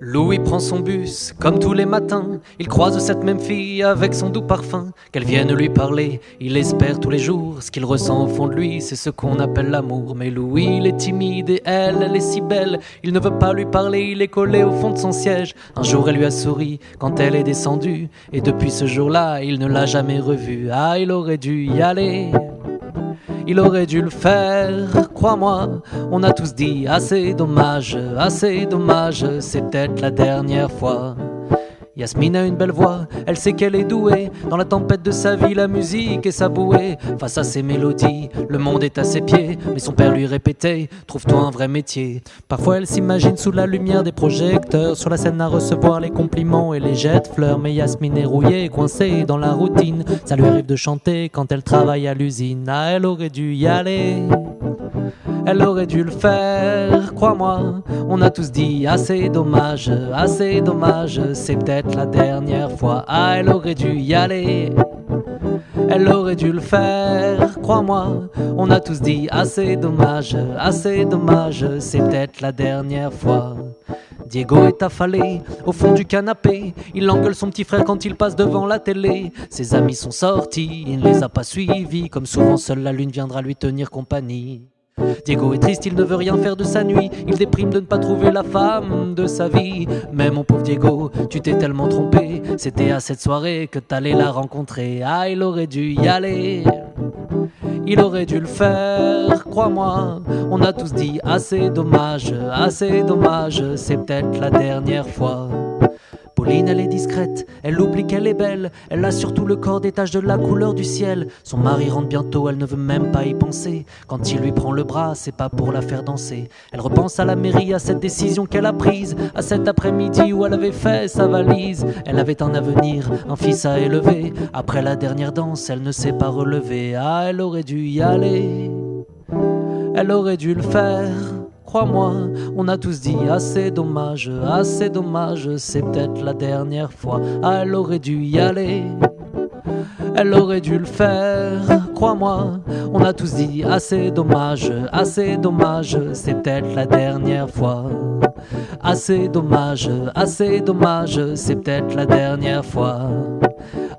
Louis prend son bus, comme tous les matins. Il croise cette même fille avec son doux parfum. Qu'elle vienne lui parler, il espère tous les jours. Ce qu'il ressent au fond de lui, c'est ce qu'on appelle l'amour. Mais Louis, il est timide et elle, elle est si belle. Il ne veut pas lui parler, il est collé au fond de son siège. Un jour, elle lui a souri quand elle est descendue. Et depuis ce jour-là, il ne l'a jamais revue. Ah, il aurait dû y aller il aurait dû le faire, crois-moi. On a tous dit assez dommage, assez dommage, c'est peut-être la dernière fois. Yasmine a une belle voix, elle sait qu'elle est douée. Dans la tempête de sa vie, la musique est sa bouée. Face à ses mélodies, le monde est à ses pieds. Mais son père lui répétait Trouve-toi un vrai métier. Parfois, elle s'imagine sous la lumière des projecteurs, sur la scène à recevoir les compliments et les jets de fleurs. Mais Yasmine est rouillée, coincée dans la routine. Ça lui arrive de chanter quand elle travaille à l'usine. Ah, elle aurait dû y aller. Elle aurait dû le faire, crois-moi. On a tous dit assez dommage, assez dommage, c'est peut-être la dernière fois. Ah, elle aurait dû y aller. Elle aurait dû le faire, crois-moi. On a tous dit assez dommage, assez dommage, c'est peut-être la dernière fois. Diego est affalé au fond du canapé. Il engueule son petit frère quand il passe devant la télé. Ses amis sont sortis, il ne les a pas suivis. Comme souvent, seule la lune viendra lui tenir compagnie. Diego est triste, il ne veut rien faire de sa nuit. Il déprime de ne pas trouver la femme de sa vie. Mais mon pauvre Diego, tu t'es tellement trompé. C'était à cette soirée que t'allais la rencontrer. Ah, il aurait dû y aller. Il aurait dû le faire, crois-moi. On a tous dit assez dommage, assez dommage. C'est peut-être la dernière fois. Elle est discrète, elle oublie qu'elle est belle, elle a surtout le corps des taches de la couleur du ciel. Son mari rentre bientôt, elle ne veut même pas y penser. Quand il lui prend le bras, c'est pas pour la faire danser. Elle repense à la mairie, à cette décision qu'elle a prise, à cet après-midi où elle avait fait sa valise. Elle avait un avenir, un fils à élever. Après la dernière danse, elle ne s'est pas relevée. Ah, elle aurait dû y aller, elle aurait dû le faire. Crois-moi, on a tous dit assez dommage, assez dommage, c'est peut-être la dernière fois. Ah, elle aurait dû y aller. Elle aurait dû le faire, crois-moi. On a tous dit assez dommage, assez dommage, c'est peut-être la dernière fois. Assez dommage, assez dommage, c'est peut-être la dernière fois.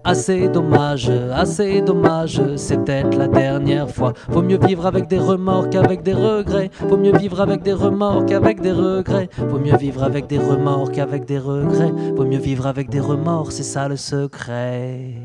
Assez dommage, assez dommage, c'est peut-être la dernière fois. Vaut mieux vivre avec des remords qu'avec des regrets. Vaut mieux vivre avec des remords qu'avec des regrets. Vaut mieux vivre avec des remords qu'avec des regrets. Vaut mieux vivre avec des remords, c'est ça le secret.